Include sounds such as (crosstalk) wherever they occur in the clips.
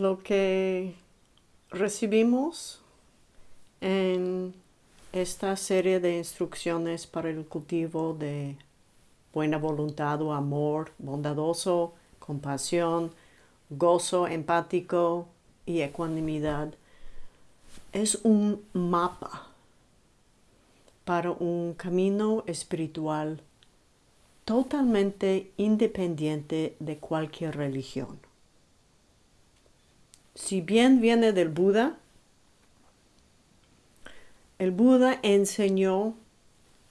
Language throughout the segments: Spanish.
lo que recibimos en esta serie de instrucciones para el cultivo de buena voluntad o amor bondadoso, compasión, gozo empático y ecuanimidad es un mapa para un camino espiritual totalmente independiente de cualquier religión. Si bien viene del Buda, el Buda enseñó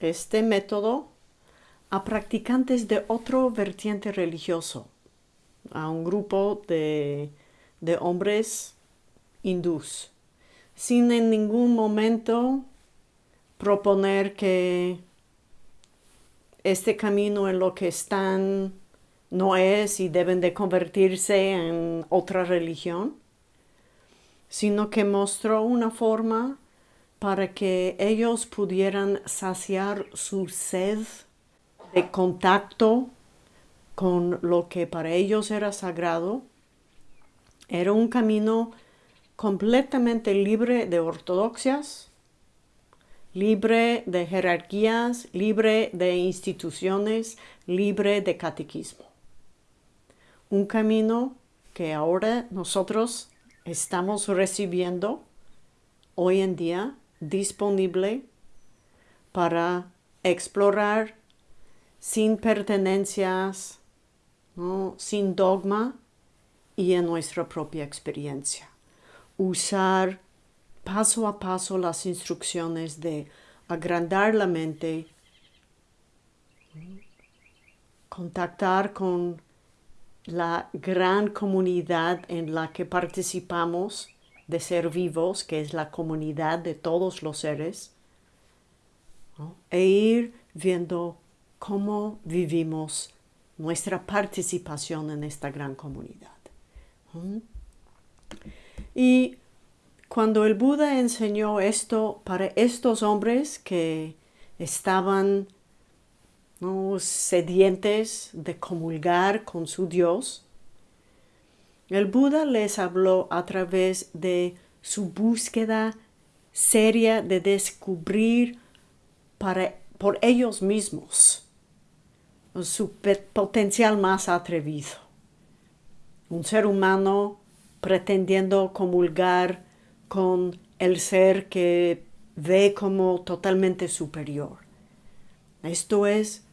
este método a practicantes de otro vertiente religioso, a un grupo de, de hombres hindús, sin en ningún momento proponer que este camino en lo que están no es y deben de convertirse en otra religión, sino que mostró una forma para que ellos pudieran saciar su sed de contacto con lo que para ellos era sagrado. Era un camino completamente libre de ortodoxias, libre de jerarquías, libre de instituciones, libre de catequismo. Un camino que ahora nosotros estamos recibiendo hoy en día disponible para explorar sin pertenencias, sin dogma y en nuestra propia experiencia. Usar paso a paso las instrucciones de agrandar la mente, contactar con la gran comunidad en la que participamos de ser vivos, que es la comunidad de todos los seres, e ir viendo cómo vivimos nuestra participación en esta gran comunidad. Y cuando el Buda enseñó esto para estos hombres que estaban sedientes de comulgar con su Dios, el Buda les habló a través de su búsqueda seria de descubrir para, por ellos mismos su potencial más atrevido. Un ser humano pretendiendo comulgar con el ser que ve como totalmente superior. Esto es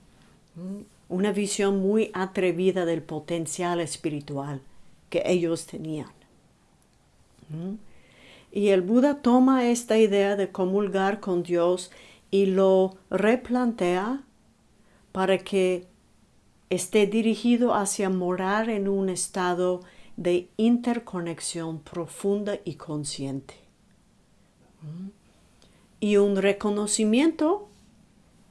una visión muy atrevida del potencial espiritual que ellos tenían. Y el Buda toma esta idea de comulgar con Dios y lo replantea para que esté dirigido hacia morar en un estado de interconexión profunda y consciente. Y un reconocimiento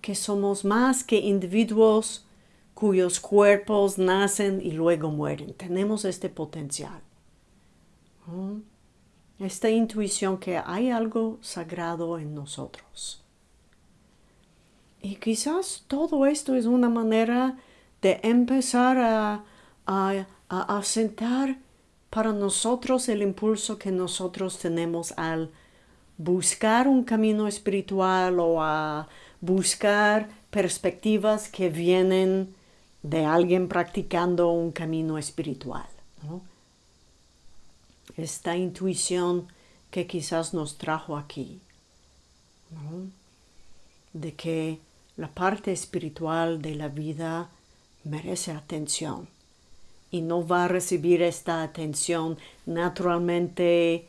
que somos más que individuos cuyos cuerpos nacen y luego mueren. Tenemos este potencial. Esta intuición que hay algo sagrado en nosotros. Y quizás todo esto es una manera de empezar a, a, a asentar para nosotros el impulso que nosotros tenemos al buscar un camino espiritual o a buscar perspectivas que vienen de alguien practicando un camino espiritual. Esta intuición que quizás nos trajo aquí, de que la parte espiritual de la vida merece atención y no va a recibir esta atención naturalmente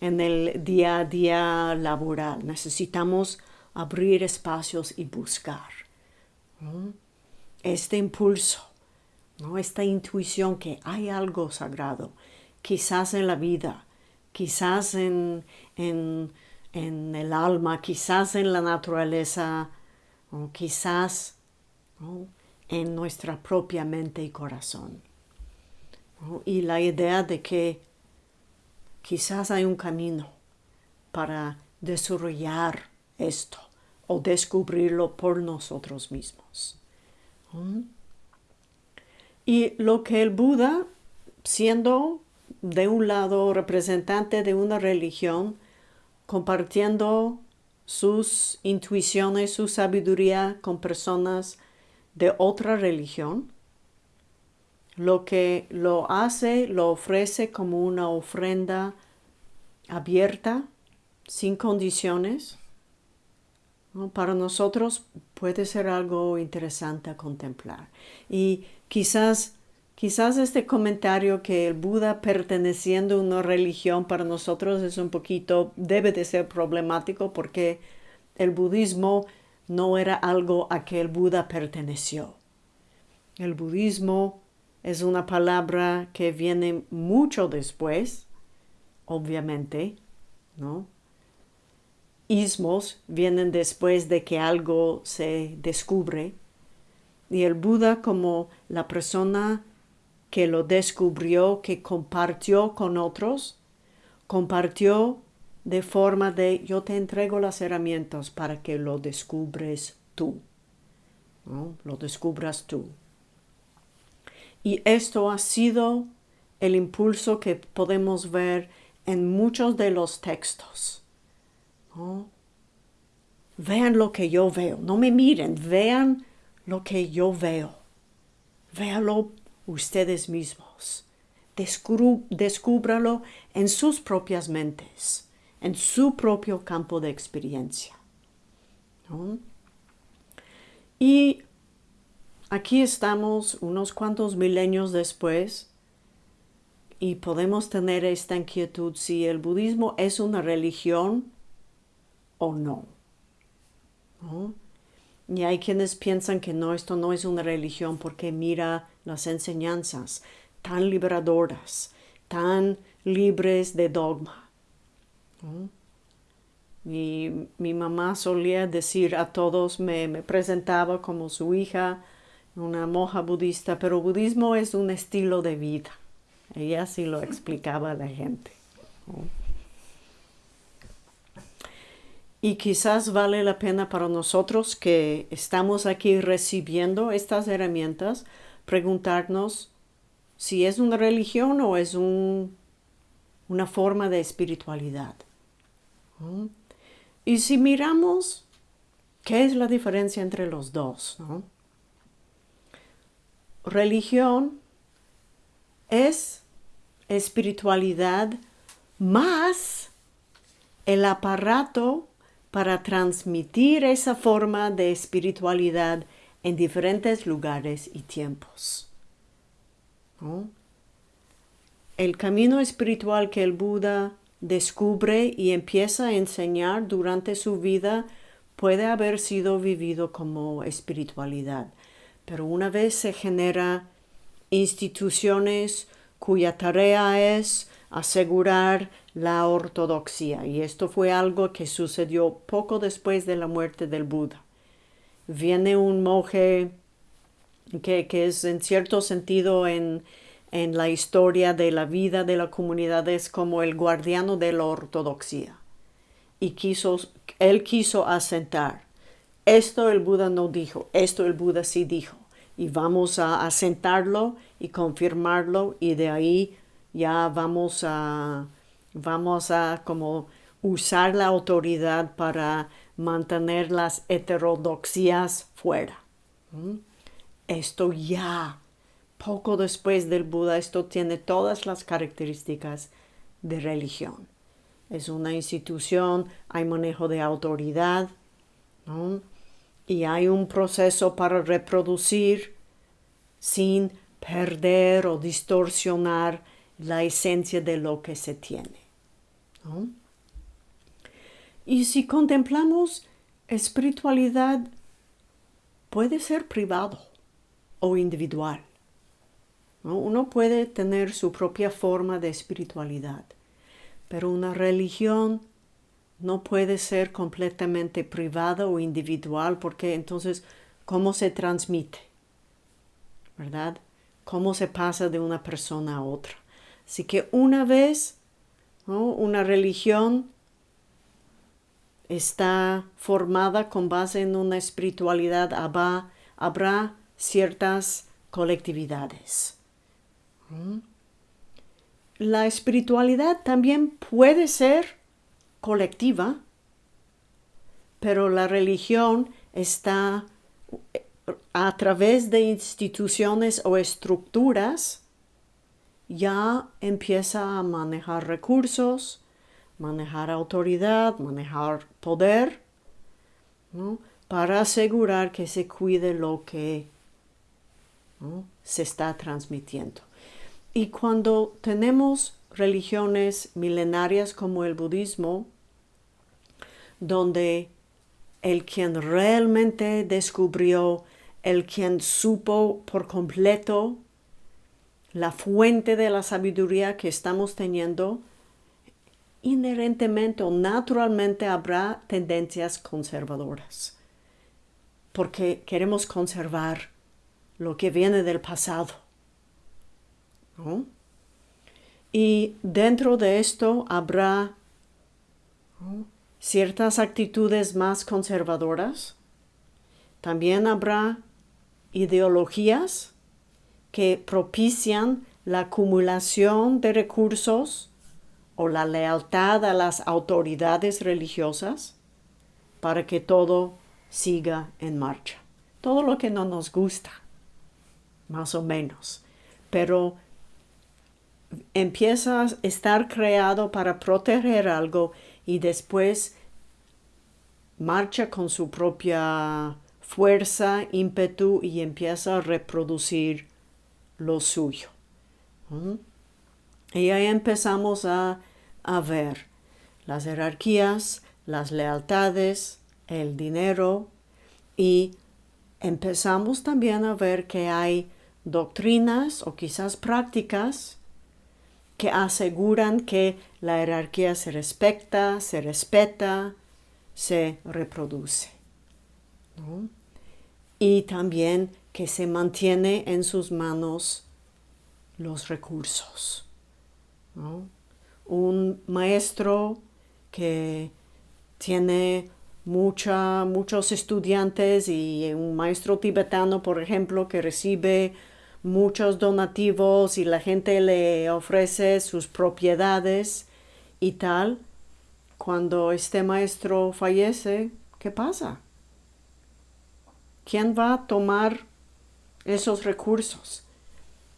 en el día a día laboral. Necesitamos abrir espacios y buscar este impulso, ¿no? esta intuición que hay algo sagrado, quizás en la vida, quizás en, en, el alma, quizás en la naturaleza, quizás en nuestra propia mente y corazón. Y la idea de que quizás hay un camino para desarrollar esto o descubrirlo por nosotros mismos. Y lo que el Buda, siendo de un lado, representante de una religión, compartiendo sus intuiciones, su sabiduría con personas de otra religión, lo que lo hace, lo ofrece como una ofrenda abierta, sin condiciones, para nosotros puede ser algo interesante a contemplar. Y quizás, quizás este comentario que el Buda perteneciendo a una religión para nosotros es un poquito, debe de ser problemático porque el budismo no era algo a que el Buda perteneció. El budismo es una palabra que viene mucho después, obviamente, ¿no? Ismos vienen después de que algo se descubre y el Buda como la persona que lo descubrió, que compartió con otros, compartió de forma de yo te entrego las herramientas para que lo descubres tú, lo descubras tú. Y esto ha sido el impulso que podemos ver en muchos de los textos. Vean lo que yo veo, no me miren, vean lo que yo veo. Véalo ustedes mismos. descúbralo en sus propias mentes, en su propio campo de experiencia. Y aquí estamos unos cuantos milenios después y podemos tener esta inquietud si el budismo es una religión o no. Y hay quienes piensan que no, esto no es una religión porque mira las enseñanzas tan liberadoras, tan libres de dogma. Y mi mamá solía decir a todos, me, presentaba como su hija, una monja budista, pero budismo es un estilo de vida. Ella sí lo explicaba a la gente. Y quizás vale la pena para nosotros que estamos aquí recibiendo estas herramientas, preguntarnos si es una religión o es una forma de espiritualidad. Y si miramos, ¿qué es la diferencia entre los dos? Religión es espiritualidad más el aparato para transmitir esa forma de espiritualidad en diferentes lugares y tiempos. El camino espiritual que el Buda descubre y empieza a enseñar durante su vida puede haber sido vivido como espiritualidad, pero una vez se genera instituciones cuya tarea es asegurar la ortodoxia y esto fue algo que sucedió poco después de la muerte del Buda. Viene un monje que, es en cierto sentido en, en, la historia de la vida de la comunidad es como el guardiano de la ortodoxia y quiso, él quiso asentar. Esto el Buda no dijo, esto el Buda sí dijo y vamos a asentarlo y confirmarlo y de ahí ya vamos a, vamos a como usar la autoridad para mantener las heterodoxias fuera. ¿Mm? Esto ya, poco después del Buda, esto tiene todas las características de religión. Es una institución, hay manejo de autoridad, y hay un proceso para reproducir sin perder o distorsionar la esencia de lo que se tiene. Y si contemplamos espiritualidad, puede ser privado o individual. Uno puede tener su propia forma de espiritualidad, pero una religión no puede ser completamente privada o individual porque entonces, ¿cómo se transmite? ¿Verdad? ¿Cómo se pasa de una persona a otra? Así que una vez una religión está formada con base en una espiritualidad, habrá, habrá ciertas colectividades. la espiritualidad también puede ser colectiva, pero la religión está a través de instituciones o estructuras ya empieza a manejar recursos, manejar autoridad, manejar poder, para asegurar que se cuide lo que se está transmitiendo. Y cuando tenemos religiones milenarias como el budismo, donde el quien realmente descubrió, el quien supo por completo la fuente de la sabiduría que estamos teniendo, inherentemente o naturalmente habrá tendencias conservadoras, porque queremos conservar lo que viene del pasado. Y dentro de esto habrá ciertas actitudes más conservadoras. También habrá ideologías que propician la acumulación de recursos o la lealtad a las autoridades religiosas para que todo siga en marcha. Todo lo que no nos gusta, más o menos. Pero empieza a estar creado para proteger algo y después marcha con su propia fuerza, ímpetu y empieza a reproducir lo suyo. Y ahí empezamos a, a ver las jerarquías, las lealtades, el dinero y empezamos también a ver que hay doctrinas o quizás prácticas que aseguran que la jerarquía se respeta, se respeta, se reproduce. Y también que se mantiene en sus manos los recursos. Un maestro que tiene mucha, muchos estudiantes y un maestro tibetano, por ejemplo, que recibe muchos donativos y la gente le ofrece sus propiedades y tal, cuando este maestro fallece, ¿qué pasa? ¿Quién va a tomar esos recursos.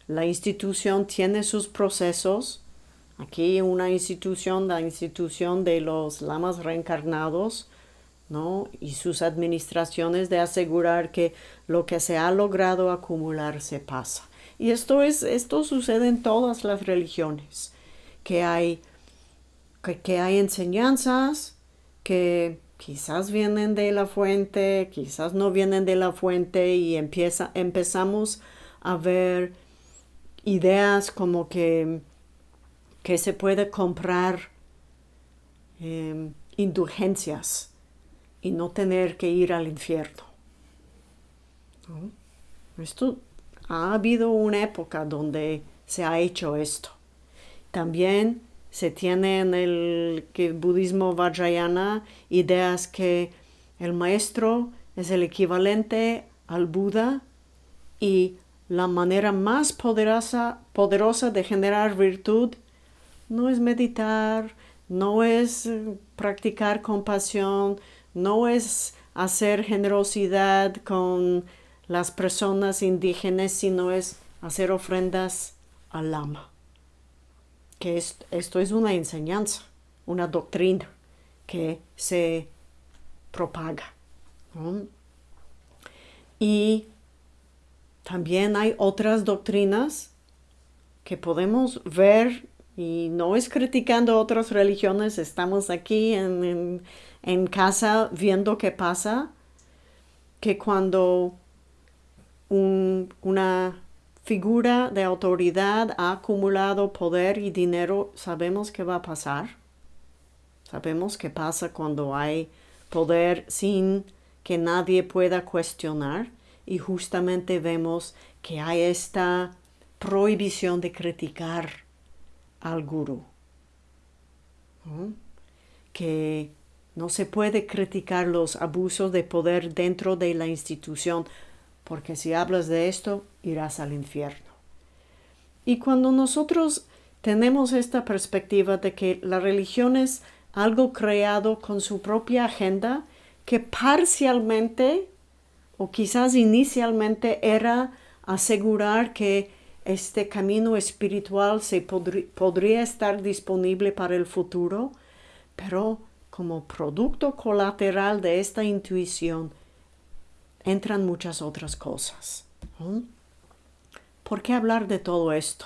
La institución tiene sus procesos. Aquí una institución, la institución de los lamas reencarnados, ¿no? Y sus administraciones de asegurar que lo que se ha logrado acumular se pasa. Y esto, es, esto sucede en todas las religiones, que hay, que hay enseñanzas que quizás vienen de la fuente, quizás no vienen de la fuente y empieza, empezamos a ver ideas como que, que se puede comprar em, indulgencias y no tener que ir al infierno. Esto ha habido una época donde se ha hecho esto. También se tiene en el, budismo vajrayana ideas que el maestro es el equivalente al Buda y la manera más poderosa, poderosa de generar virtud no es meditar, no es eh, practicar compasión, no es hacer generosidad con las personas indígenas, sino es hacer ofrendas al lama que esto es una enseñanza, una doctrina que se propaga. Y también hay otras doctrinas que podemos ver, y no es criticando otras religiones, estamos aquí en, casa viendo qué pasa, que cuando una figura de autoridad ha acumulado poder y dinero, sabemos qué va a pasar. Sabemos qué pasa cuando hay poder sin que nadie pueda cuestionar y justamente vemos que hay esta prohibición de criticar al gurú. Que no se puede criticar los abusos de poder dentro de la institución porque si hablas de esto, irás al infierno. Y cuando nosotros tenemos esta perspectiva de que la religión es algo creado con su propia agenda que parcialmente o quizás inicialmente era asegurar que este camino espiritual se podría estar disponible para el futuro, pero como producto colateral de esta intuición entran muchas otras cosas. ¿Por qué hablar de todo esto?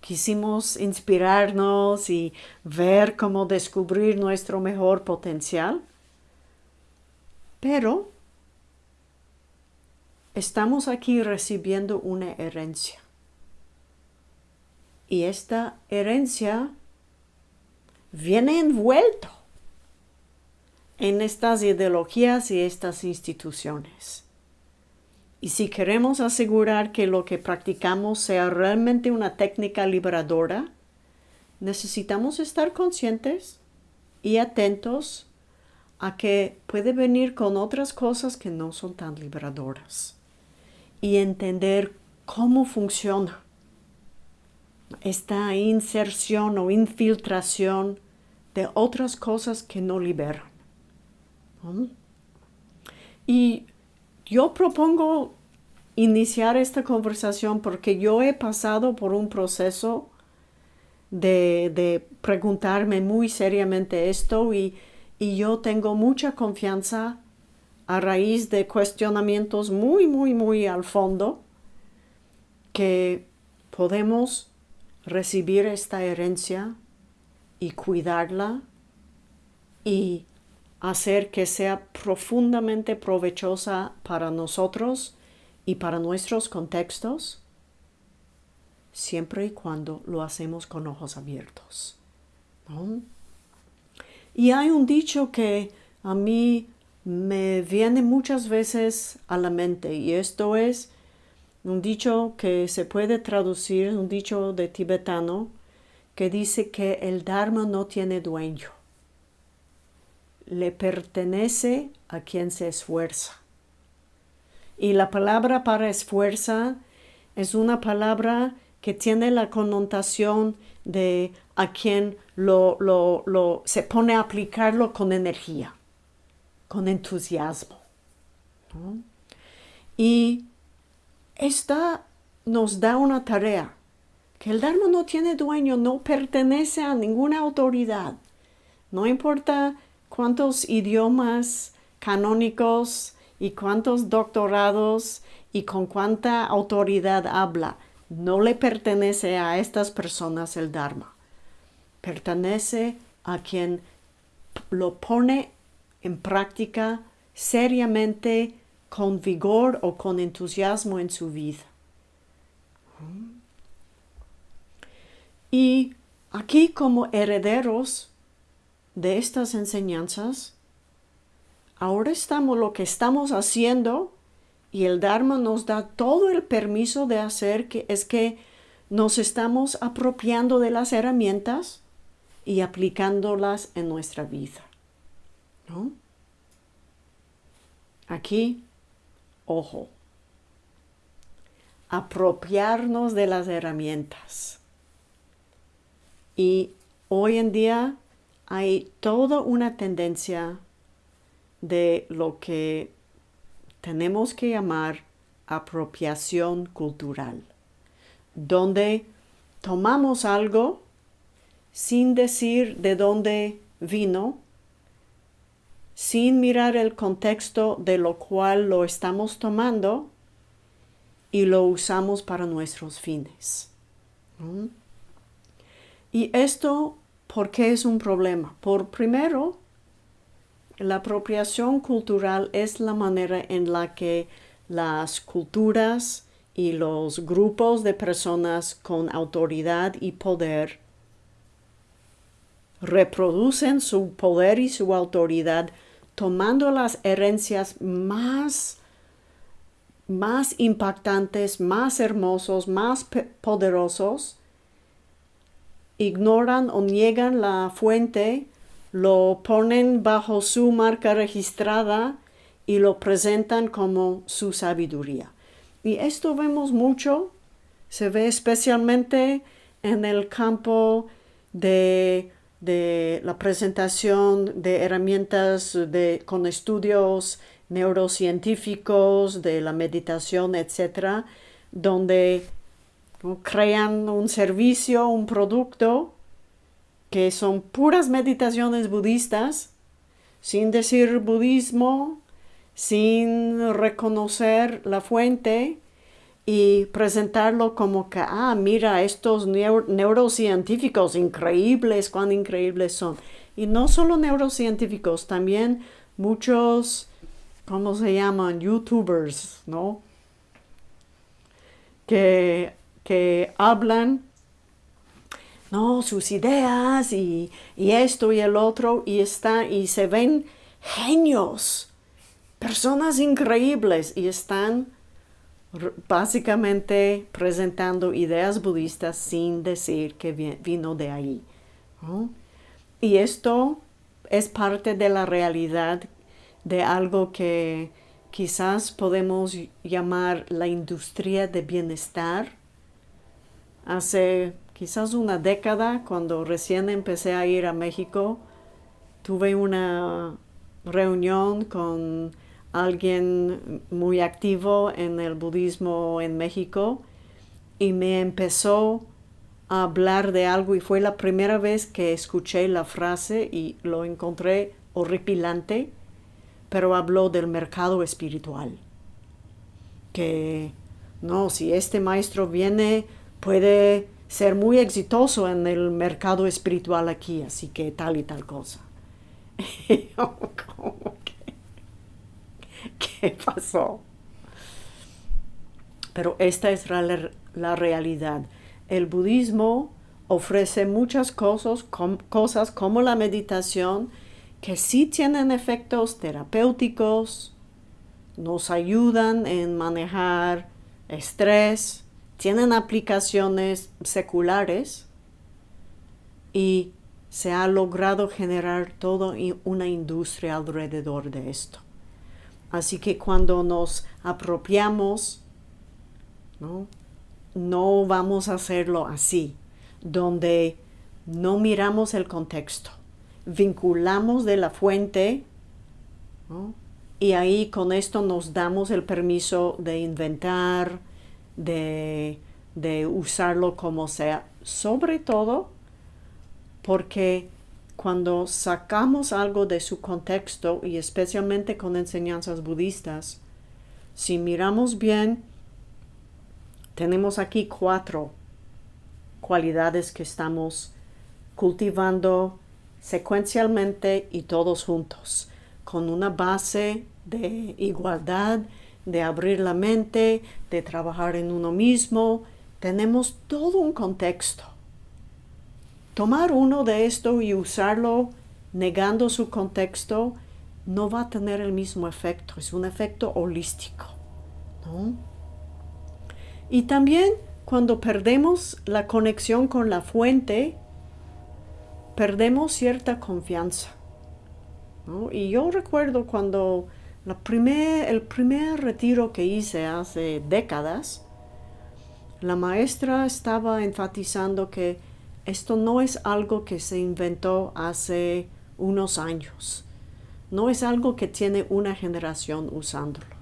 Quisimos inspirarnos y ver cómo descubrir nuestro mejor potencial, pero estamos aquí recibiendo una herencia. Y esta herencia viene envuelto en estas ideologías y estas instituciones. Y si queremos asegurar que lo que practicamos sea realmente una técnica liberadora, necesitamos estar conscientes y atentos a que puede venir con otras cosas que no son tan liberadoras y entender cómo funciona esta inserción o infiltración de otras cosas que no liberan. Y yo propongo iniciar esta conversación porque yo he pasado por un proceso de, de preguntarme muy seriamente esto y, y yo tengo mucha confianza a raíz de cuestionamientos muy, muy, muy al fondo que podemos recibir esta herencia y cuidarla y hacer que sea profundamente provechosa para nosotros y para nuestros contextos, siempre y cuando lo hacemos con ojos abiertos. Y hay un dicho que a mí me viene muchas veces a la mente y esto es un dicho que se puede traducir, un dicho de tibetano, que dice que el Dharma no tiene dueño le pertenece a quien se esfuerza. Y la palabra para esfuerza es una palabra que tiene la connotación de a quien lo, lo, se pone a aplicarlo con energía, con entusiasmo. Y esta nos da una tarea, que el Dharma no tiene dueño, no pertenece a ninguna autoridad. No importa cuántos idiomas canónicos y cuántos doctorados y con cuánta autoridad habla. No le pertenece a estas personas el Dharma. Pertenece a quien lo pone en práctica seriamente, con vigor o con entusiasmo en su vida. Y aquí como herederos de estas enseñanzas, ahora estamos lo que estamos haciendo y el Dharma nos da todo el permiso de hacer que es que nos estamos apropiando de las herramientas y aplicándolas en nuestra vida. Aquí, ojo, apropiarnos de las herramientas. Y hoy en día hay toda una tendencia de lo que tenemos que llamar apropiación cultural, donde tomamos algo sin decir de dónde vino, sin mirar el contexto de lo cual lo estamos tomando y lo usamos para nuestros fines. Y esto ¿Por qué es un problema? Por primero, la apropiación cultural es la manera en la que las culturas y los grupos de personas con autoridad y poder reproducen su poder y su autoridad tomando las herencias más, más impactantes, más hermosos, más poderosos ignoran o niegan la fuente, lo ponen bajo su marca registrada y lo presentan como su sabiduría. Y esto vemos mucho, se ve especialmente en el campo de, la presentación de herramientas de, con estudios neurocientíficos, de la meditación, etc., donde crean un servicio, un producto, que son puras meditaciones budistas, sin decir budismo, sin reconocer la fuente y presentarlo como que, ah, mira, estos neurocientíficos increíbles, cuán increíbles son. Y no solo neurocientíficos, también muchos, ¿cómo se llaman? YouTubers, ¿no? Que, que hablan no, sus ideas y, esto y el otro, y, está, y se ven genios, personas increíbles, y están básicamente presentando ideas budistas sin decir que vino de ahí. Y esto es parte de la realidad de algo que quizás podemos llamar la industria de bienestar. Hace quizás una década, cuando recién empecé a ir a México, tuve una reunión con alguien muy activo en el budismo en México y me empezó a hablar de algo y fue la primera vez que escuché la frase y lo encontré horripilante, pero habló del mercado espiritual. Que no, si este maestro viene, puede ser muy exitoso en el mercado espiritual aquí, así que tal y tal cosa. (laughs) ¿Qué pasó? Pero esta es la, realidad. El budismo ofrece muchas cosas, cosas como la meditación que sí tienen efectos terapéuticos, nos ayudan en manejar estrés, tienen aplicaciones seculares y se ha logrado generar toda una industria alrededor de esto. Así que cuando nos apropiamos, ¿no? no vamos a hacerlo así, donde no miramos el contexto, vinculamos de la fuente y ahí con esto nos damos el permiso de inventar, de, usarlo como sea, sobre todo porque cuando sacamos algo de su contexto y especialmente con enseñanzas budistas, si miramos bien, tenemos aquí cuatro cualidades que estamos cultivando secuencialmente y todos juntos, con una base de igualdad, de abrir la mente, de trabajar en uno mismo. Tenemos todo un contexto. Tomar uno de esto y usarlo negando su contexto no va a tener el mismo efecto, es un efecto holístico. Y también cuando perdemos la conexión con la fuente, perdemos cierta confianza. Y yo recuerdo cuando el primer retiro que hice hace décadas, la maestra estaba enfatizando que esto no es algo que se inventó hace unos años. No es algo que tiene una generación usándolo.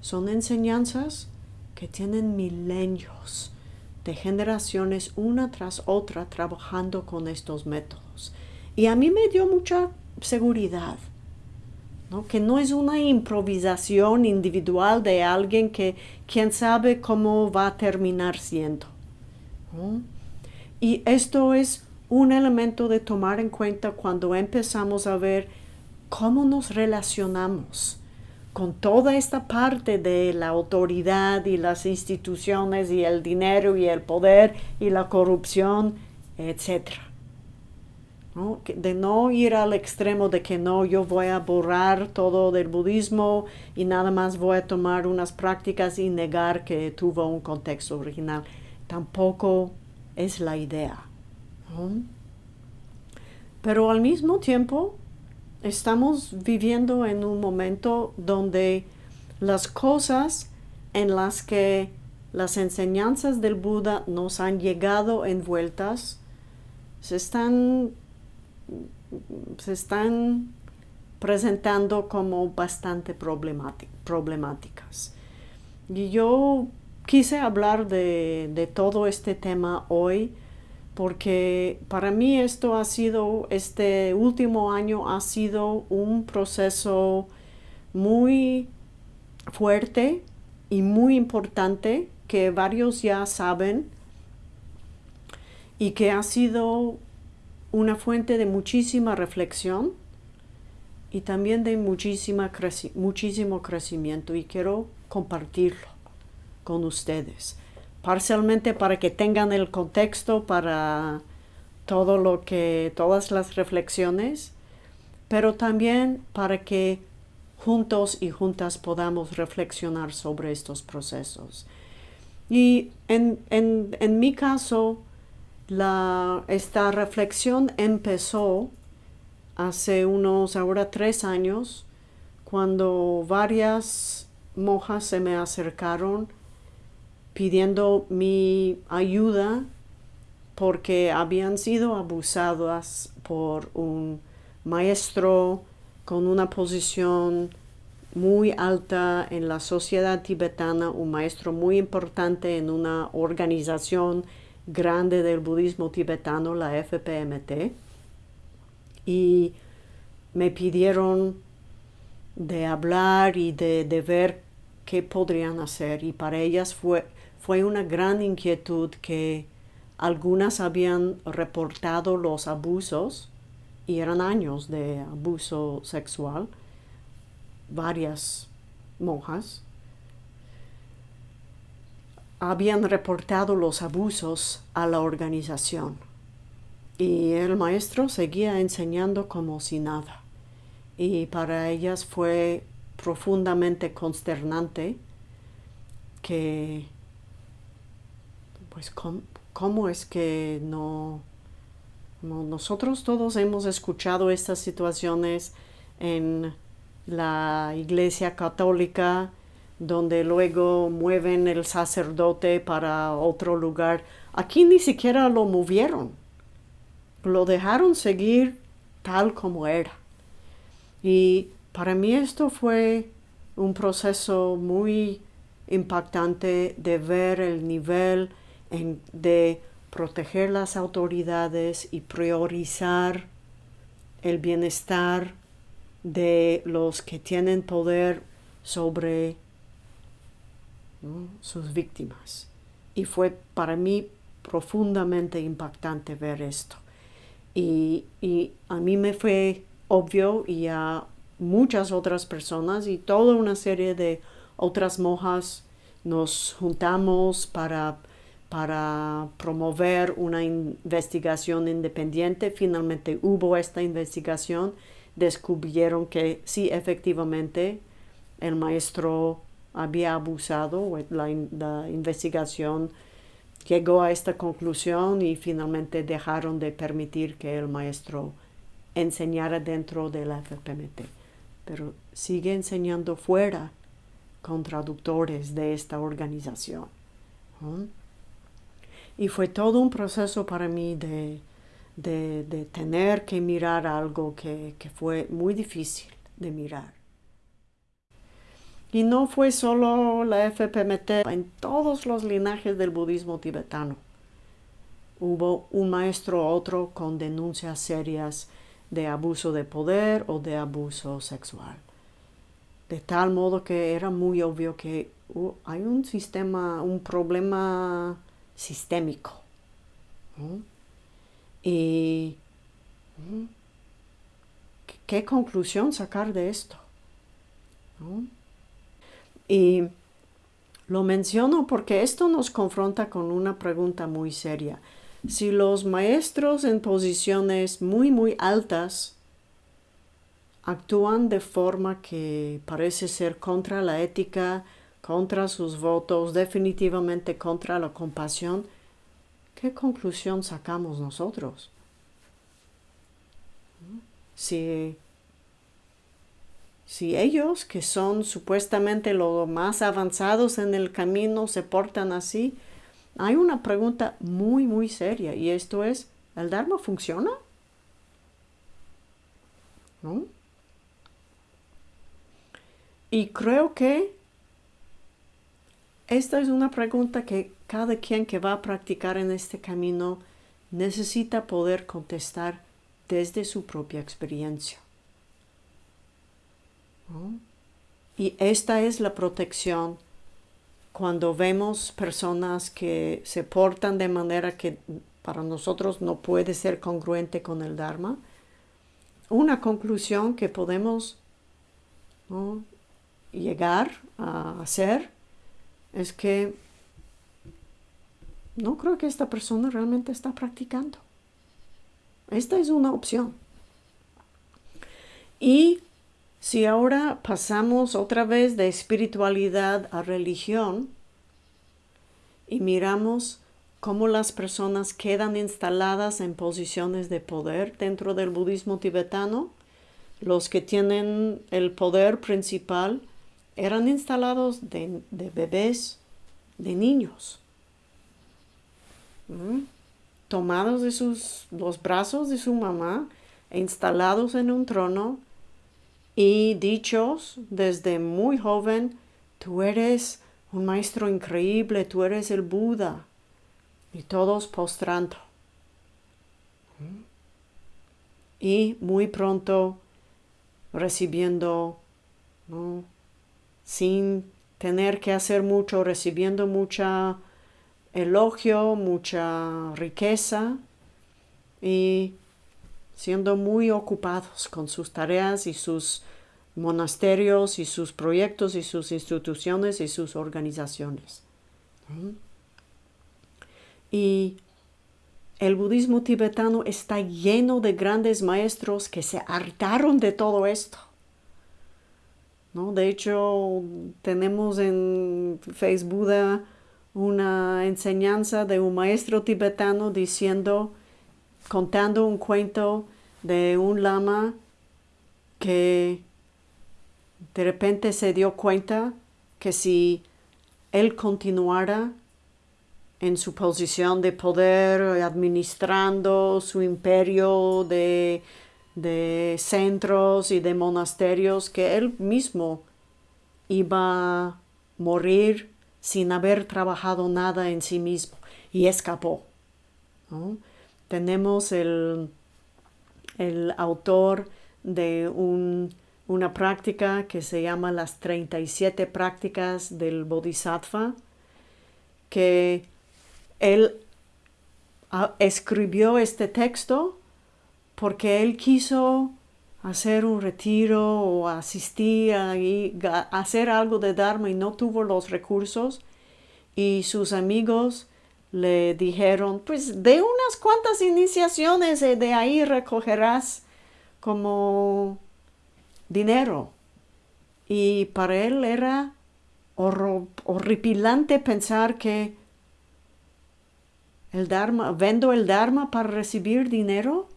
Son enseñanzas que tienen milenios de generaciones una tras otra trabajando con estos métodos. Y a mí me dio mucha seguridad que no es una improvisación individual de alguien que quién sabe cómo va a terminar siendo. Y esto es un elemento de tomar en cuenta cuando empezamos a ver cómo nos relacionamos con toda esta parte de la autoridad y las instituciones y el dinero y el poder y la corrupción, etcétera de no ir al extremo de que no, yo voy a borrar todo del budismo y nada más voy a tomar unas prácticas y negar que tuvo un contexto original. Tampoco es la idea. Pero al mismo tiempo estamos viviendo en un momento donde las cosas en las que las enseñanzas del Buda nos han llegado envueltas, se están, se están presentando como bastante problemáticas. Y yo quise hablar de, de todo este tema hoy porque para mí esto ha sido, este último año ha sido un proceso muy fuerte y muy importante que varios ya saben y que ha sido una fuente de muchísima reflexión y también de muchísima muchísimo crecimiento y quiero compartirlo con ustedes parcialmente para que tengan el contexto para todo lo que, todas las reflexiones, pero también para que juntos y juntas podamos reflexionar sobre estos procesos. Y en, mi caso, la, esta reflexión empezó hace unos ahora tres años, cuando varias monjas se me acercaron pidiendo mi ayuda porque habían sido abusadas por un maestro con una posición muy alta en la sociedad tibetana, un maestro muy importante en una organización grande del budismo tibetano, la FPMT, y me pidieron de hablar y de, de ver qué podrían hacer y para ellas fue fue una gran inquietud que algunas habían reportado los abusos y eran años de abuso sexual, varias monjas habían reportado los abusos a la organización. Y el maestro seguía enseñando como si nada. Y para ellas fue profundamente consternante que pues ¿cómo, es que no, nosotros todos hemos escuchado estas situaciones en la iglesia católica donde luego mueven el sacerdote para otro lugar. Aquí ni siquiera lo movieron, lo dejaron seguir tal como era. Y para mí esto fue un proceso muy impactante de ver el nivel de proteger las autoridades y priorizar el bienestar de los que tienen poder sobre sus víctimas. Y fue para mí profundamente impactante ver esto. Y, y, a mí me fue obvio y a muchas otras personas y toda una serie de otras monjas nos juntamos para para promover una investigación independiente. Finalmente hubo esta investigación, descubrieron que sí, efectivamente, el maestro había abusado, la, la investigación llegó a esta conclusión y finalmente dejaron de permitir que el maestro enseñara dentro de la FPMT. Pero sigue enseñando fuera con traductores de esta organización. Y fue todo un proceso para mí de, de, tener que mirar algo que, que fue muy difícil de mirar. Y no fue solo la FPMT, en todos los linajes del budismo tibetano. Hubo un maestro o otro con denuncias serias de abuso de poder o de abuso sexual. De tal modo que era muy obvio que hay un sistema, un problema sistémico. ¿Y qué conclusión sacar de esto? Y lo menciono porque esto nos confronta con una pregunta muy seria. Si los maestros en posiciones muy, muy altas actúan de forma que parece ser contra la ética, contra sus votos, definitivamente contra la compasión, ¿qué conclusión sacamos nosotros? Si, si ellos, que son supuestamente los más avanzados en el camino, se portan así, hay una pregunta muy, muy seria y esto es, ¿el Dharma funciona? ¿No? Y creo que esta es una pregunta que cada quien que va a practicar en este camino necesita poder contestar desde su propia experiencia. Y esta es la protección cuando vemos personas que se portan de manera que para nosotros no puede ser congruente con el Dharma. Una conclusión que podemos llegar a hacer es que no creo que esta persona realmente está practicando. Esta es una opción. Y si ahora pasamos otra vez de espiritualidad a religión y miramos cómo las personas quedan instaladas en posiciones de poder dentro del budismo tibetano, los que tienen el poder principal eran instalados de, bebés, de niños, tomados de sus, los brazos de su mamá e instalados en un trono y dichos desde muy joven, tú eres un maestro increíble, tú eres el Buda, y todos postrando. Y muy pronto recibiendo, sin tener que hacer mucho, recibiendo mucha elogio, mucha riqueza y siendo muy ocupados con sus tareas y sus monasterios y sus proyectos y sus instituciones y sus organizaciones. Y el budismo tibetano está lleno de grandes maestros que se hartaron de todo esto. ¿No? De hecho, tenemos en Facebook una enseñanza de un maestro tibetano diciendo contando un cuento de un lama que de repente se dio cuenta que si él continuara en su posición de poder, administrando su imperio de, de centros y de monasterios, que él mismo iba a morir sin haber trabajado nada en sí mismo y escapó. Tenemos el, el autor de una práctica que se llama las 37 prácticas del Bodhisattva, que él ah, escribió este texto porque él quiso hacer un retiro o asistir a hacer algo de Dharma y no tuvo los recursos. Y sus amigos le dijeron, pues de unas cuantas iniciaciones de ahí recogerás como dinero. Y para él era horripilante pensar que el Dharma, vendo el Dharma para recibir dinero.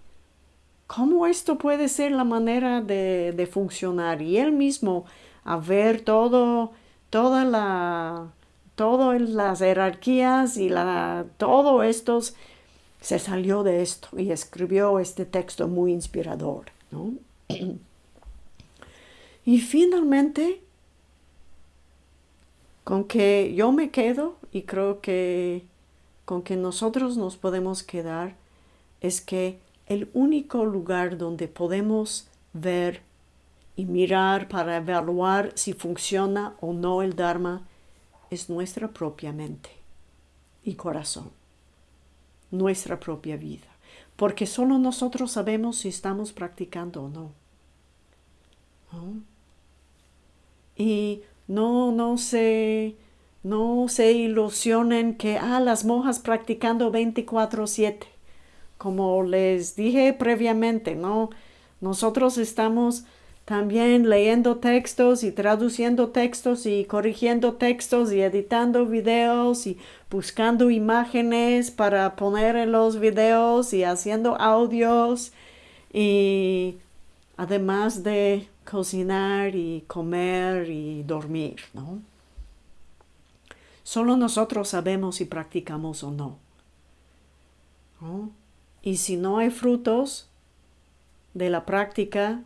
¿Cómo esto puede ser la manera de, de funcionar? Y él mismo, a ver todo, toda la todas las jerarquías y la, todo esto se salió de esto y escribió este texto muy inspirador. (clears throat) y finalmente, con que yo me quedo y creo que con que nosotros nos podemos quedar es que el único lugar donde podemos ver y mirar para evaluar si funciona o no el Dharma es nuestra propia mente y corazón, nuestra propia vida, porque solo nosotros sabemos si estamos practicando o no. Y no, no se, no se ilusionen que, ah, las monjas practicando 24-7. Como les dije previamente, ¿no? Nosotros estamos también leyendo textos y traduciendo textos y corrigiendo textos y editando videos y buscando imágenes para poner en los videos y haciendo audios y además de cocinar y comer y dormir, ¿no? Solo nosotros sabemos si practicamos o no. Y si no hay frutos de la práctica,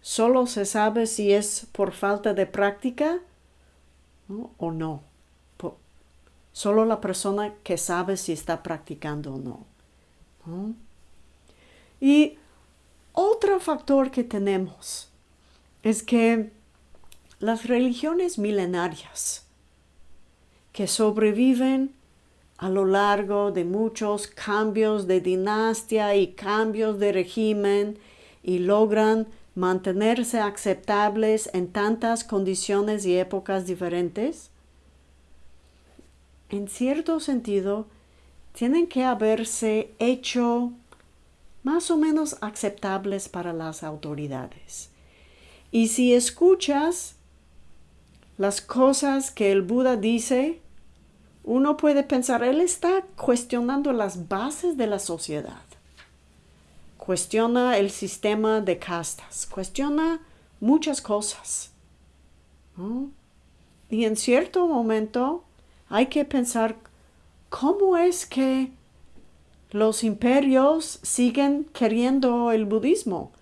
solo se sabe si es por falta de práctica o no. solo la persona que sabe si está practicando o no. Y otro factor que tenemos es que las religiones milenarias que sobreviven a lo largo de muchos cambios de dinastía y cambios de régimen y logran mantenerse aceptables en tantas condiciones y épocas diferentes, en cierto sentido, tienen que haberse hecho más o menos aceptables para las autoridades. Y si escuchas las cosas que el Buda dice, uno puede pensar, él está cuestionando las bases de la sociedad, cuestiona el sistema de castas, cuestiona muchas cosas. Y en cierto momento hay que pensar cómo es que los imperios siguen queriendo el budismo.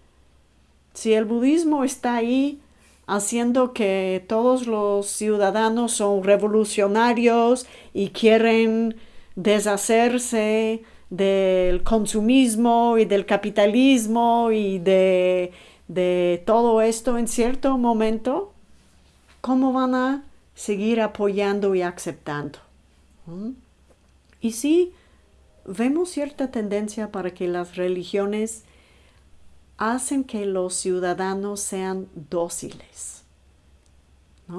Si el budismo está ahí haciendo que todos los ciudadanos son revolucionarios y quieren deshacerse del consumismo y del capitalismo y de, todo esto en cierto momento, ¿cómo van a seguir apoyando y aceptando? ¿Mm? Y sí, vemos cierta tendencia para que las religiones hacen que los ciudadanos sean dóciles.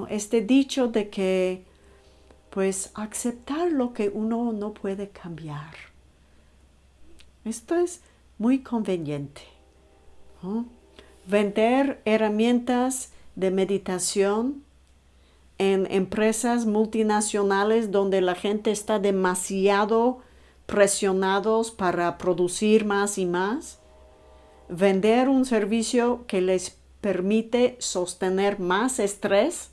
Este dicho de que, pues, aceptar lo que uno no puede cambiar. Esto es muy conveniente. Vender herramientas de meditación en empresas multinacionales donde la gente está demasiado presionados para producir más y más vender un servicio que les permite sostener más estrés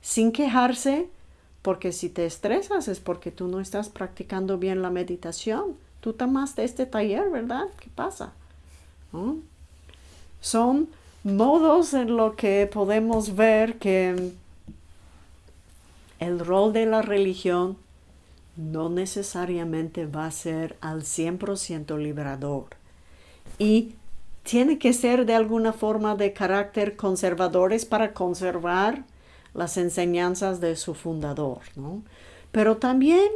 sin quejarse, porque si te estresas es porque tú no estás practicando bien la meditación. Tú tomaste este taller, ¿verdad? ¿Qué pasa? Son modos en lo que podemos ver que el rol de la religión no necesariamente va a ser al 100% liberador. Y tiene que ser de alguna forma de carácter conservadores para conservar las enseñanzas de su fundador, ¿no? Pero también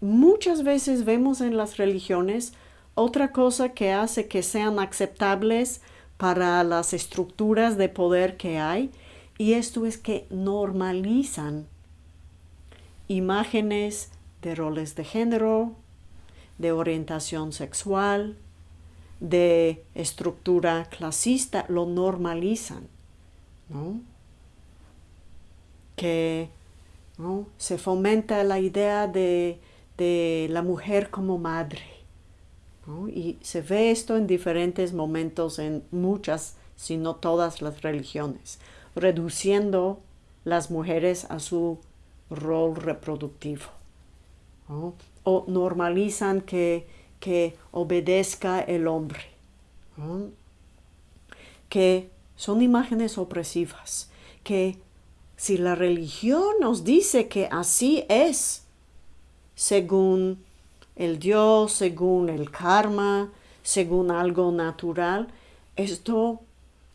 muchas veces vemos en las religiones otra cosa que hace que sean aceptables para las estructuras de poder que hay, y esto es que normalizan imágenes de roles de género, de orientación sexual, de estructura clasista lo normalizan, ¿no? Que se fomenta la idea de, la mujer como madre. Y se ve esto en diferentes momentos en muchas, si no todas las religiones, reduciendo las mujeres a su rol reproductivo. O normalizan que que obedezca el hombre, que son imágenes opresivas, que si la religión nos dice que así es, según el Dios, según el karma, según algo natural, esto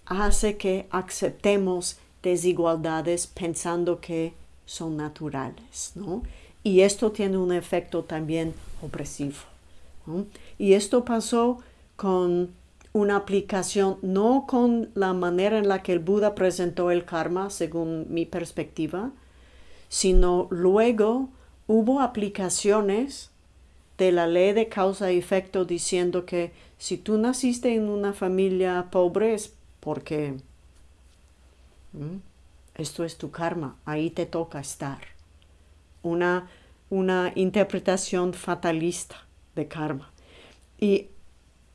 hace que aceptemos desigualdades pensando que son naturales, ¿no? Y esto tiene un efecto también opresivo. Y esto pasó con una aplicación, no con la manera en la que el Buda presentó el karma, según mi perspectiva, sino luego hubo aplicaciones de la ley de causa y efecto diciendo que si tú naciste en una familia pobre es porque esto es tu karma, ahí te toca estar. Una, una interpretación fatalista de karma. Y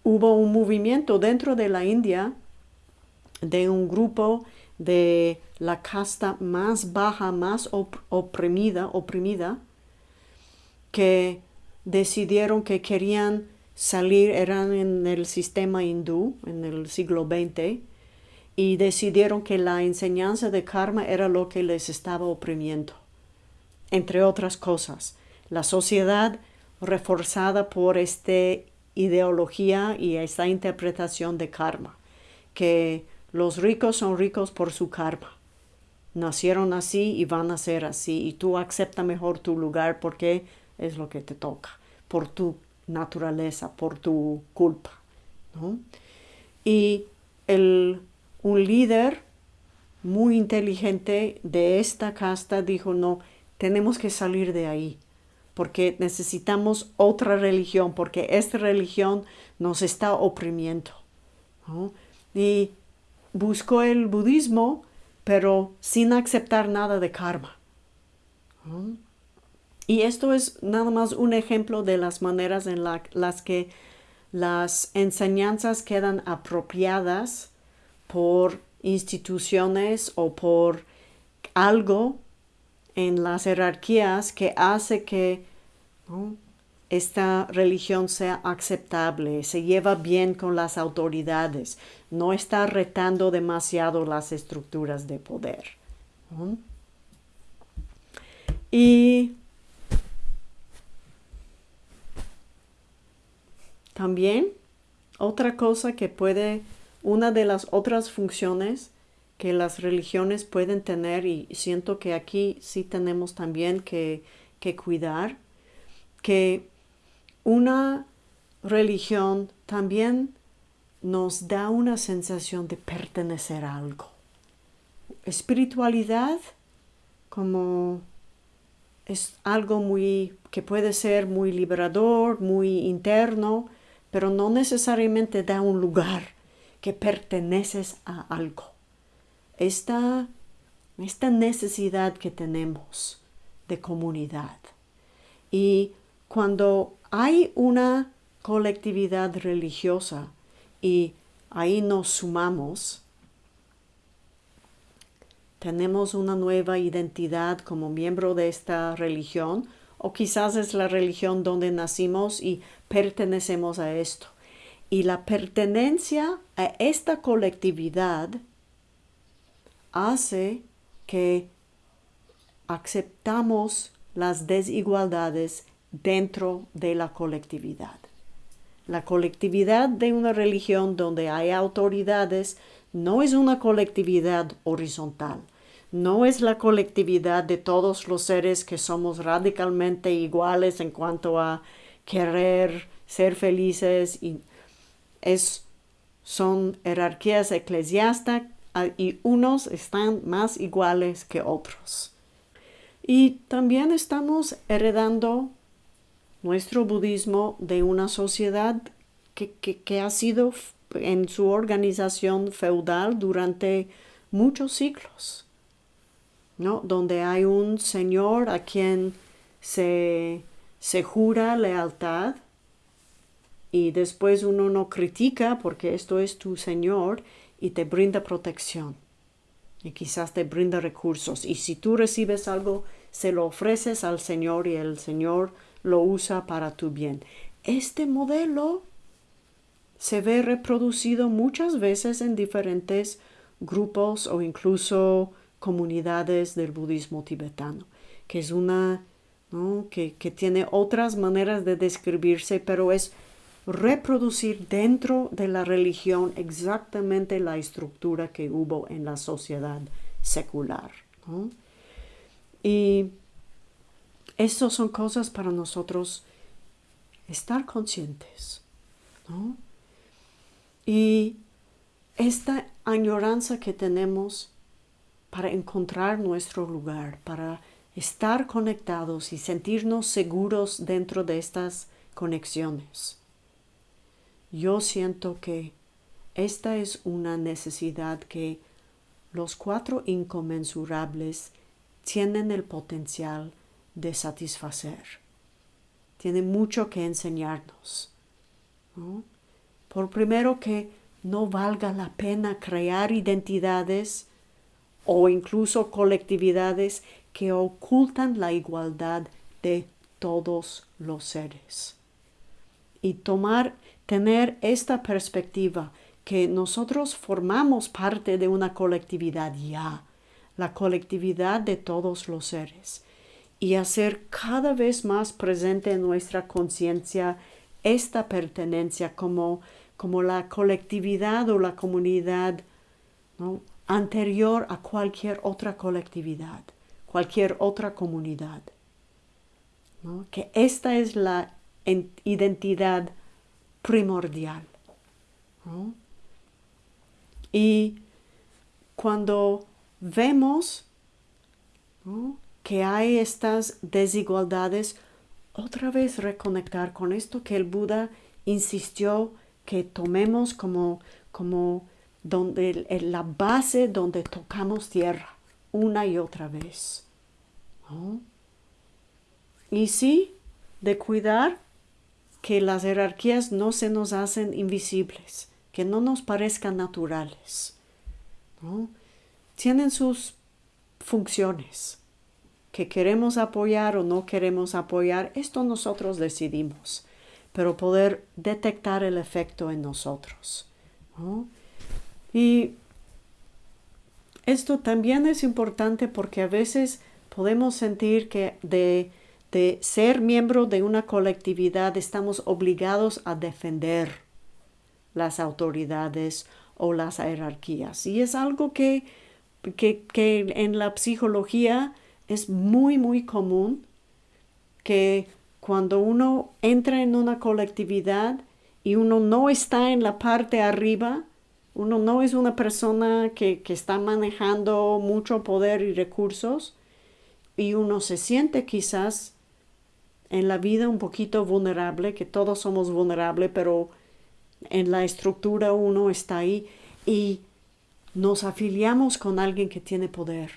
hubo un movimiento dentro de la India de un grupo de la casta más baja, más oprimida, oprimida, que decidieron que querían salir, eran en el sistema hindú en el siglo XX, y decidieron que la enseñanza de karma era lo que les estaba oprimiendo, entre otras cosas. La sociedad reforzada por esta ideología y esta interpretación de karma, que los ricos son ricos por su karma. Nacieron así y van a ser así, y tú acepta mejor tu lugar porque es lo que te toca, por tu naturaleza, por tu culpa. Y el un líder muy inteligente de esta casta dijo, no, tenemos que salir de ahí, porque necesitamos otra religión, porque esta religión nos está oprimiendo. Y buscó el budismo, pero sin aceptar nada de karma. Y esto es nada más un ejemplo de las maneras en las que las enseñanzas quedan apropiadas por instituciones o por algo en las jerarquías que hace que esta religión sea aceptable, se lleva bien con las autoridades, no está retando demasiado las estructuras de poder. Y también otra cosa que puede una de las otras funciones que las religiones pueden tener, y siento que aquí sí tenemos también que, cuidar, que una religión también nos da una sensación de pertenecer a algo. Espiritualidad como es algo muy que puede ser muy liberador, muy interno, pero no necesariamente da un lugar que perteneces a algo. Esta, esta necesidad que tenemos de comunidad. Y cuando hay una colectividad religiosa y ahí nos sumamos, tenemos una nueva identidad como miembro de esta religión o quizás es la religión donde nacimos y pertenecemos a esto. Y la pertenencia a esta colectividad hace que aceptamos las desigualdades dentro de la colectividad. La colectividad de una religión donde hay autoridades no es una colectividad horizontal, no es la colectividad de todos los seres que somos radicalmente iguales en cuanto a querer ser felices y es, son jerarquías eclesiásticas ah, y unos están más iguales que otros. Y también estamos heredando nuestro budismo de una sociedad que, que, ha sido en su organización feudal durante muchos siglos, ¿no? donde hay un señor a quien se, se jura lealtad y después uno no critica porque esto es tu Señor y te brinda protección y quizás te brinda recursos. Y si tú recibes algo, se lo ofreces al Señor y el Señor lo usa para tu bien. Este modelo se ve reproducido muchas veces en diferentes grupos o incluso comunidades del budismo tibetano, que es una, que, que tiene otras maneras de describirse, pero es reproducir dentro de la religión exactamente la estructura que hubo en la sociedad secular. Y estas son cosas para nosotros estar conscientes. Y esta añoranza que tenemos para encontrar nuestro lugar, para estar conectados y sentirnos seguros dentro de estas conexiones. Yo siento que esta es una necesidad que los cuatro inconmensurables tienen el potencial de satisfacer. Tienen mucho que enseñarnos. Por primero que no valga la pena crear identidades o incluso colectividades que ocultan la igualdad de todos los seres. Y tomar, tener esta perspectiva que nosotros formamos parte de una colectividad ya, la colectividad de todos los seres, y hacer cada vez más presente en nuestra conciencia esta pertenencia como, como la colectividad o la comunidad anterior a cualquier otra colectividad, cualquier otra comunidad. Que esta es la identidad primordial. Y cuando vemos que hay estas desigualdades, otra vez reconectar con esto que el Buda insistió que tomemos como, como donde, la base donde tocamos tierra una y otra vez. Y sí, de cuidar que las jerarquías no se nos hacen invisibles que no nos parezcan naturales. Tienen sus funciones. Que queremos apoyar o no queremos apoyar, esto nosotros decidimos, pero poder detectar el efecto en nosotros. Y esto también es importante porque a veces podemos sentir que de, de ser miembro de una colectividad estamos obligados a defender las autoridades o las jerarquías. Y es algo que, que, en la psicología es muy, muy común que cuando uno entra en una colectividad y uno no está en la parte arriba, uno no es una persona que, que, está manejando mucho poder y recursos y uno se siente quizás en la vida un poquito vulnerable, que todos somos vulnerables, pero en la estructura uno está ahí y nos afiliamos con alguien que tiene poder.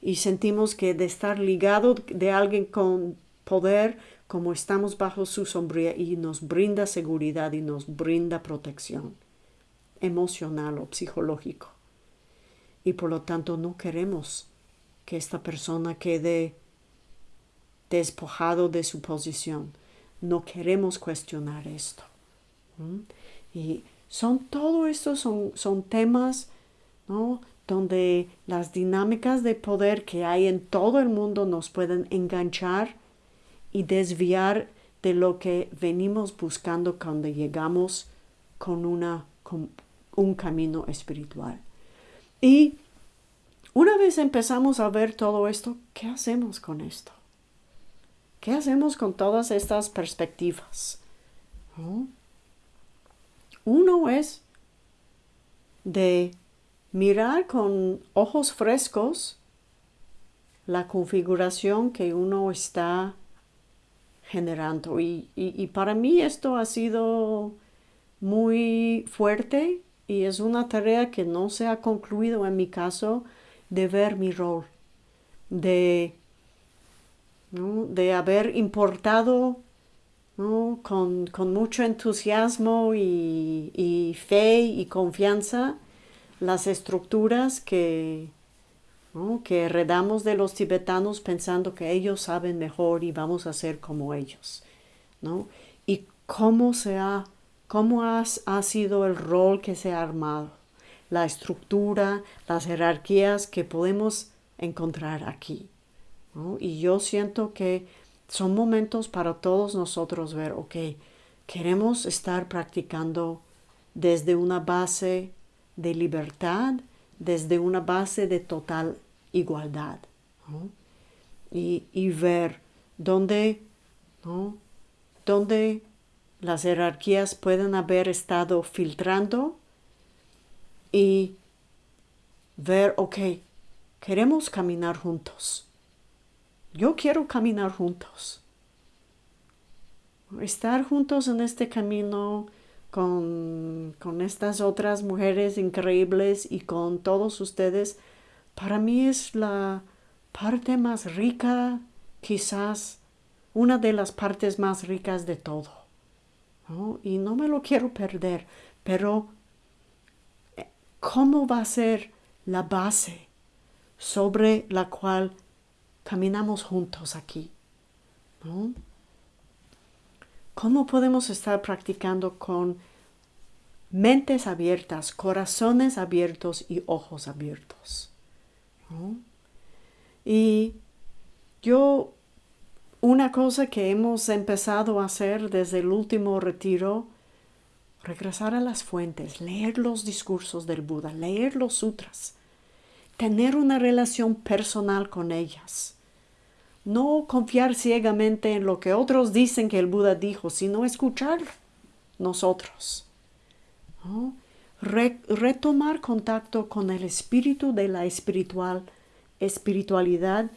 Y sentimos que de estar ligado de alguien con poder, como estamos bajo su sombría y nos brinda seguridad y nos brinda protección emocional o psicológico. Y por lo tanto no queremos que esta persona quede despojado de su posición no queremos cuestionar esto. Y son todo esto son, son temas donde las dinámicas de poder que hay en todo el mundo nos pueden enganchar y desviar de lo que venimos buscando cuando llegamos con, una, un camino espiritual. Y una vez empezamos a ver todo esto, ¿qué hacemos con esto? ¿Qué hacemos con todas estas perspectivas? Uno es de mirar con ojos frescos la configuración que uno está generando. Y, para mí esto ha sido muy fuerte y es una tarea que no se ha concluido en mi caso de ver mi rol, de de haber importado con, mucho entusiasmo y, fe y confianza las estructuras que, que heredamos de los tibetanos pensando que ellos saben mejor y vamos a ser como ellos. Y cómo, se ha, cómo ha sido el rol que se ha armado, la estructura, las jerarquías que podemos encontrar aquí. Y yo siento que son momentos para todos nosotros ver, ok, queremos estar practicando desde una base de libertad, desde una base de total igualdad. Y, ver dónde, dónde las jerarquías pueden haber estado filtrando y ver, ok, queremos caminar juntos yo quiero caminar juntos. Estar juntos en este camino con, estas otras mujeres increíbles y con todos ustedes, para mí es la parte más rica, quizás una de las partes más ricas de todo. Y no me lo quiero perder, pero eh, ¿cómo va a ser la base sobre la cual caminamos juntos aquí? ¿Cómo podemos estar practicando con mentes abiertas, corazones abiertos y ojos abiertos? Y yo, una cosa que hemos empezado a hacer desde el último retiro, regresar a las fuentes, leer los discursos del Buda, leer los sutras, tener una relación personal con ellas. No confiar ciegamente en lo que otros dicen que el Buda dijo, sino escuchar nosotros. retomar contacto con el espíritu de la espiritual, espiritualidad,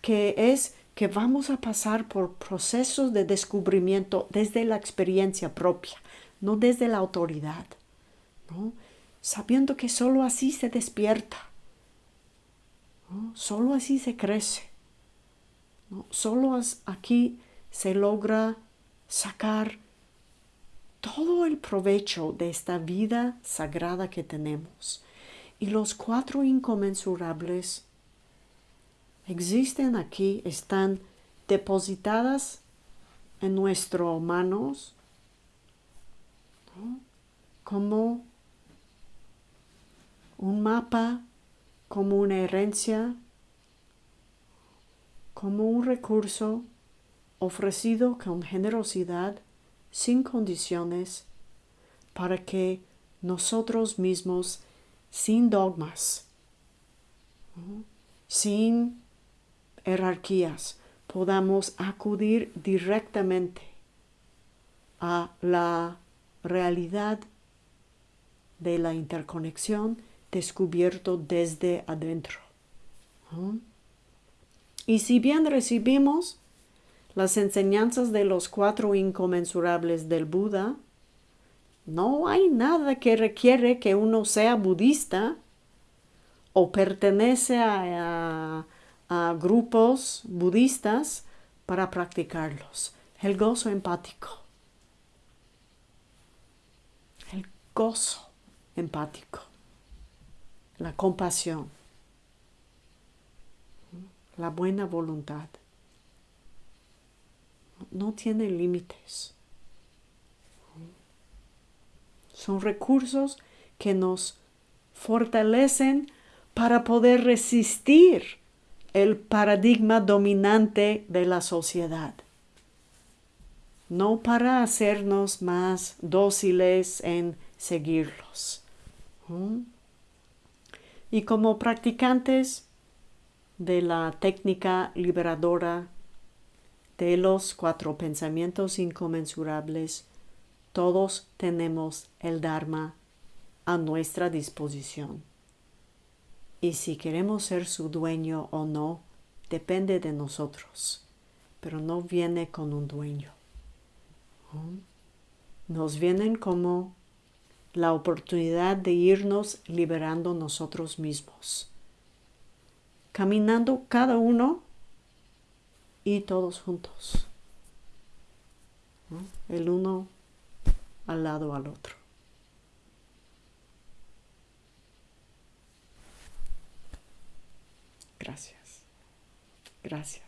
que es que vamos a pasar por procesos de descubrimiento desde la experiencia propia, no desde la autoridad, sabiendo que sólo así se despierta, sólo así se crece. Solo aquí se logra sacar todo el provecho de esta vida sagrada que tenemos. Y los cuatro inconmensurables existen aquí, están depositadas en nuestras manos como un mapa, como una herencia como un recurso ofrecido con generosidad, sin condiciones, para que nosotros mismos, sin dogmas, sin jerarquías, podamos acudir directamente a la realidad de la interconexión descubierto desde adentro. Y si bien recibimos las enseñanzas de los cuatro inconmensurables del Buda, no hay nada que requiere que uno sea budista o pertenece a, grupos budistas para practicarlos. El gozo empático. El gozo empático. La compasión la buena voluntad. No tiene límites. Son recursos que nos fortalecen para poder resistir el paradigma dominante de la sociedad. No para hacernos más dóciles en seguirlos. Y como practicantes de la técnica liberadora de los cuatro pensamientos inconmensurables, todos tenemos el Dharma a nuestra disposición. Y si queremos ser su dueño o no, depende de nosotros, pero no viene con un dueño. Nos vienen como la oportunidad de irnos liberando nosotros mismos caminando cada uno y todos juntos. El uno al lado al otro. Gracias. Gracias.